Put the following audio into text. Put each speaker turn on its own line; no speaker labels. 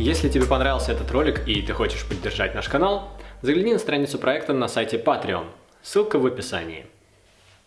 Если тебе понравился этот ролик и ты хочешь поддержать наш канал, загляни на страницу проекта на сайте Patreon. Ссылка в описании.